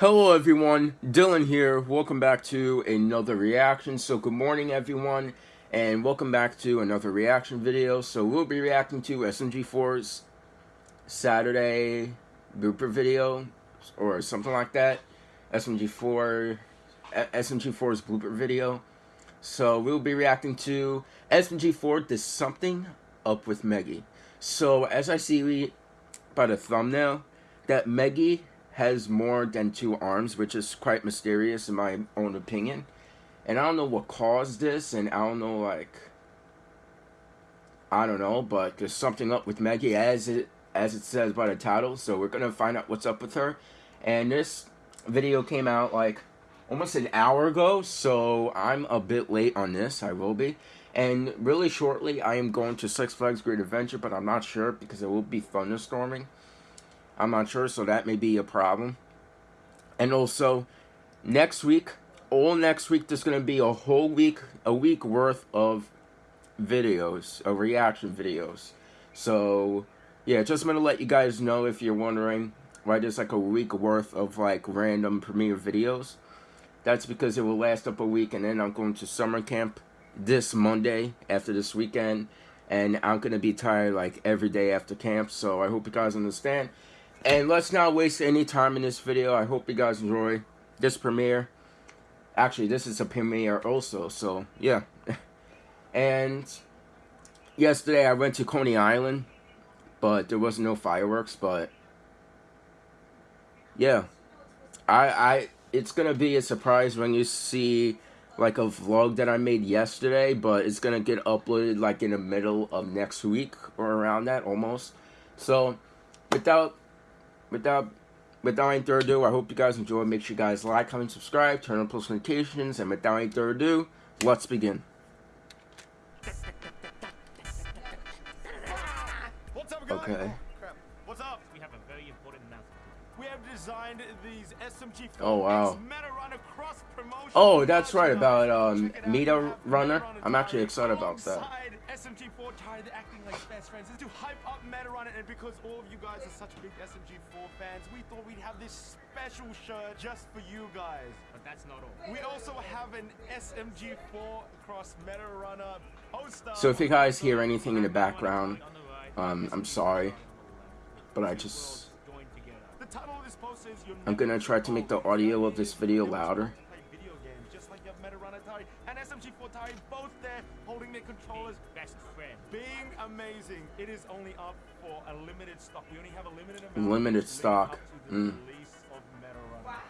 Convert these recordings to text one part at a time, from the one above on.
Hello everyone, Dylan here. Welcome back to another reaction. So good morning everyone, and welcome back to another reaction video. So we'll be reacting to SMG4's Saturday blooper video, or something like that. SMG4, SMG4's blooper video. So we'll be reacting to SMG4 There's Something Up with Meggy. So as I see by the thumbnail, that Meggy has more than two arms, which is quite mysterious in my own opinion. And I don't know what caused this, and I don't know, like, I don't know, but there's something up with Meggy as it as it says by the title. So we're gonna find out what's up with her. And this video came out like almost an hour ago, so I'm a bit late on this. I will be. And really shortly, I am going to Six Flags Great Adventure, but I'm not sure because it will be thunderstorming. I'm not sure, so that may be a problem. And also, next week, all next week, there's going to be a whole week, a week worth of videos, of reaction videos. So, yeah, just going to let you guys know if you're wondering why there's like a week worth of like random premiere videos. That's because it will last up a week, and then I'm going to summer camp this Monday after this weekend. And I'm going to be tired like every day after camp, so I hope you guys understand. And let's not waste any time in this video. I hope you guys enjoy this premiere. Actually, this is a premiere also, so yeah. and yesterday I went to Coney Island, but there was no fireworks, but yeah. I I it's to be a surprise when you see like a vlog that I made yesterday, but it's to get uploaded like in the middle of next week or around that almost. So, without without without any further ado, I hope you guys enjoy. Make sure you guys like, comment, subscribe, turn on post notifications, and without any further ado, let's begin. Okay. Designed these SMG Oh wow. Oh, that's right about um Meta Runner. I'm actually excited about that. SMG4 tired of acting like best friends. to hype up Meta Runner, and because all of you guys are such big SMG4 fans, we thought we'd have this special shirt just for you guys. But that's not all. We also have an SMG4 across Meta Runner poster. So if you guys hear anything in the background, um, I'm sorry, but I just... I'm gonna try to make the audio of this video louder and SMG4 Tari both there holding their controllers. Best friend. Being amazing. It is only up for a limited stock. We only have a limited amount. Limited stock. Mm.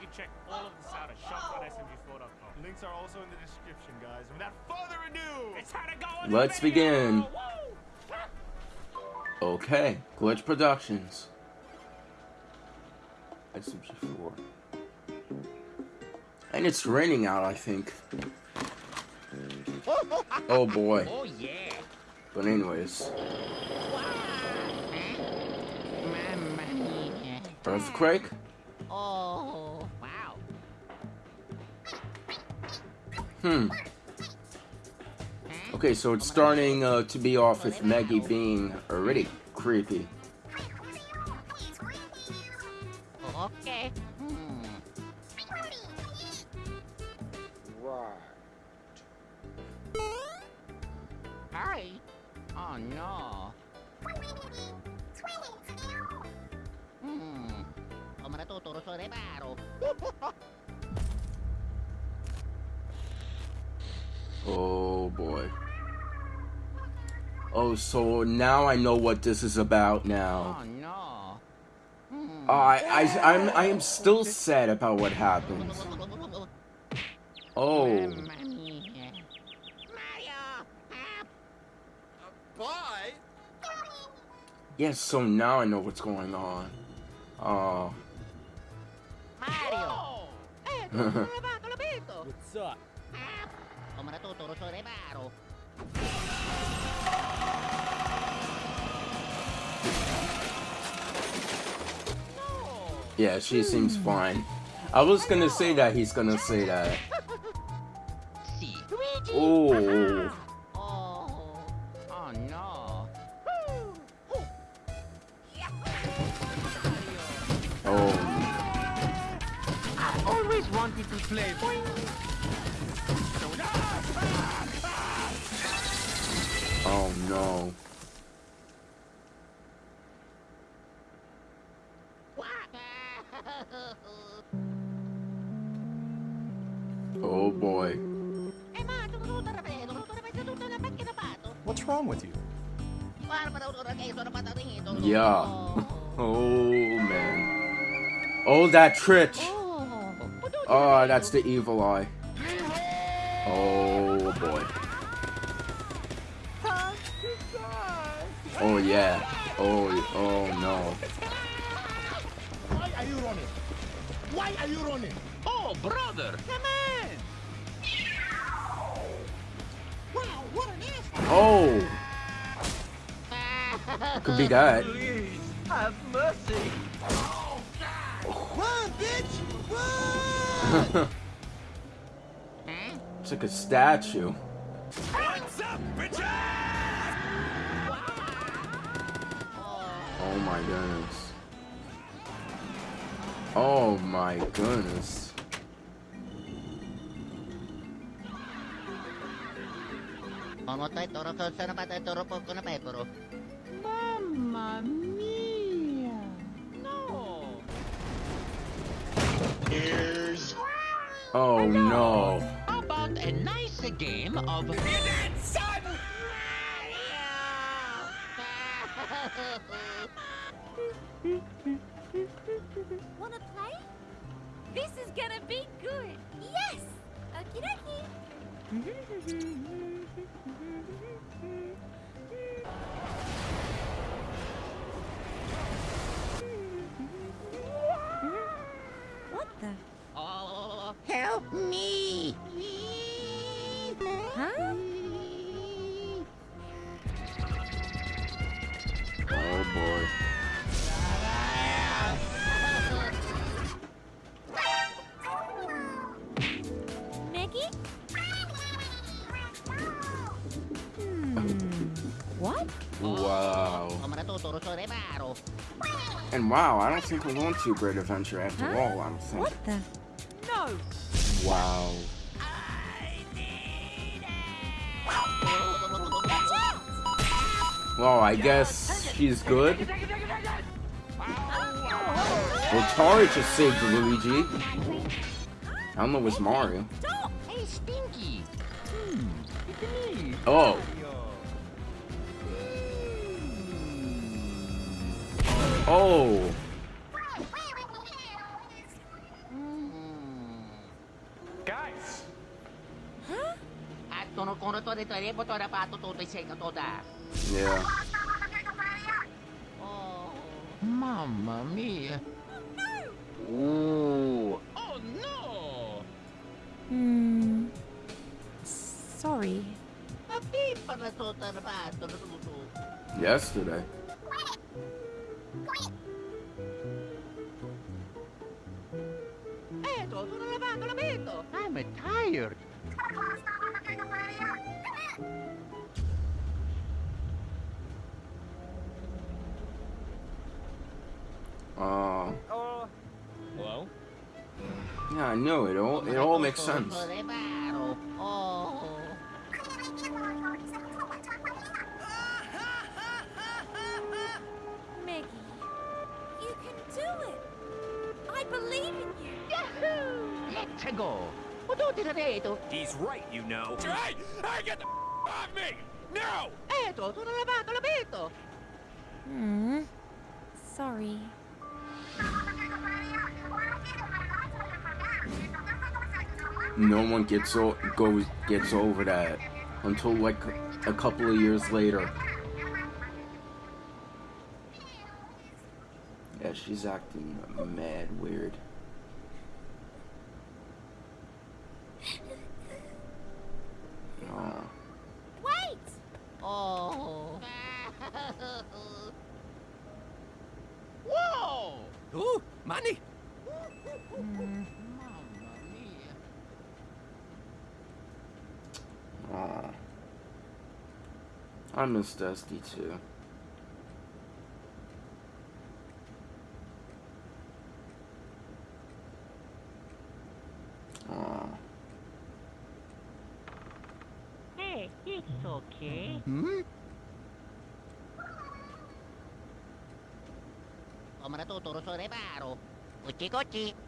You check all of this out at shop.smg4.com. Links are also in the description, guys. Without further ado, it's to go Let's begin. Okay, Glitch Productions. SMG4. And it's raining out, I think. Oh boy. Oh yeah. But anyways. Earthquake? Oh wow. Hmm. Okay, so it's starting uh, to be off with Meggy being already creepy. Okay. no. Hmm. Oh boy. Oh, so now I know what this is about now. Oh no. I I I'm I am still sad about what happened. Oh. Yes, so now I know what's going on. Oh. Mario! what's up? Yeah, she seems fine. I was gonna say that he's gonna say that. Oh. oh. wanted to play. Oh no. Yeah. Oh man. Oh that Tritch. Oh, that's the evil eye. Oh boy. Oh yeah. Oh oh no. Why are you running? Why are you running? Oh, brother! Could be that. Please, have mercy! Run, bitch! Run! it's like a statue. What's up, bitches? Oh my goodness. Oh my goodness. Mamma mia! No! Oh no. How about a nice game of... Wanna play? This is gonna be good. Yes! Okie dokie. the? Oh, Help me! Huh? And wow, I don't think we're going to Great Adventure after Huh? all, I don't think. What the? No! Wow. Well, I guess she's good. Well, Tari just saved Luigi. I don't know what's Mario. Stop! hey, Stinky! It's me. Oh. Oh. Guys, Ha? I don't know what to do. I'm not good at it. Yeah. Mamma mia! Ooh. Oh no! Hmm. Sorry. Yesterday. I'm tired. Uh, hello? yeah, I know it all. It all makes sense. Go. He's right, you know. Hey! Hey, get the off me! No! Hmm. Sorry. No one gets o- goes gets over that until like a couple of years later. Yeah, she's acting mad weird. Ooh, money! Mm. I miss Dusty too. Aww. Hey, it's okay. Hmm? Omarato Toro Sorevaro. Cuchicochi.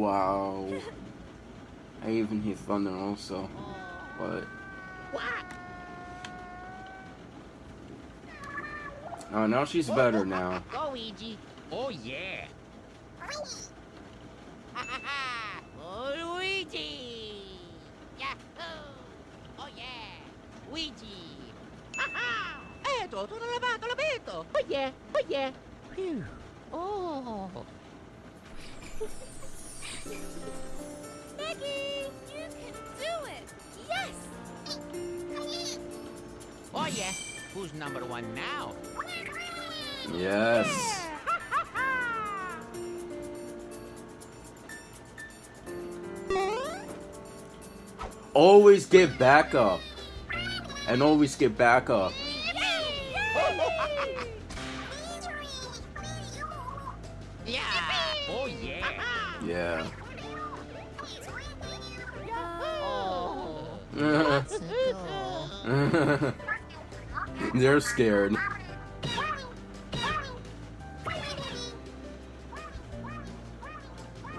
Wow. I even hear thunder also. But oh now she's better now. Go, Luigi. Oh yeah. oh, Luigi! Yahoo! Oh yeah! Luigi! Haha! Eh, Eto, tutto lavato, l'abito! Oh yeah! Oh yeah! Phew! Oh! Meggy, you can do it. Yes. Oh yeah! Who's number one now? Yes. Always get back up. And always get back They're scared.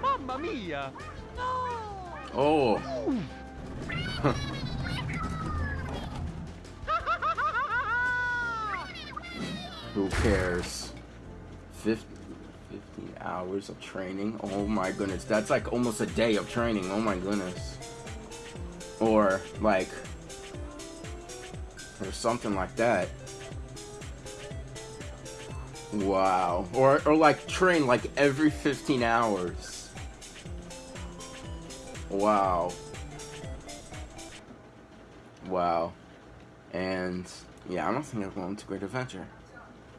Mamma mia. Oh. Who cares? 50, 15 hours of training? Oh my goodness. That's like almost a day of training. Oh my goodness. Or like, or something like that. Wow. Or, or like train like every 15 hours. Wow. Wow. And yeah, I don't think I'm going to Great Adventure.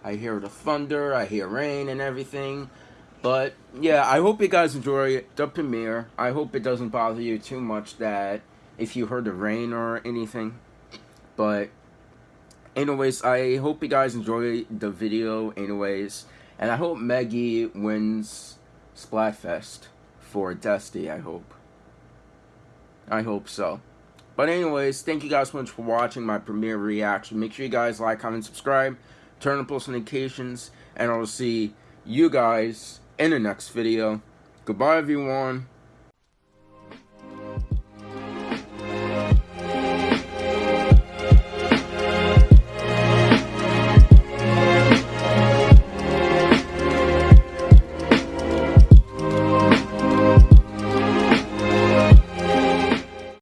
I hear the thunder, I hear rain and everything. But yeah, I hope you guys enjoy the premiere. I hope it doesn't bother you too much that if you heard the rain or anything. But anyways, I hope you guys enjoy the video anyways. And I hope Meggy wins Splatfest for Dusty, I hope. I hope so. But anyways, thank you guys so much for watching my premiere reaction. Make sure you guys like, comment, subscribe, turn on post notifications, and I'll see you guys in the next video. Goodbye, everyone.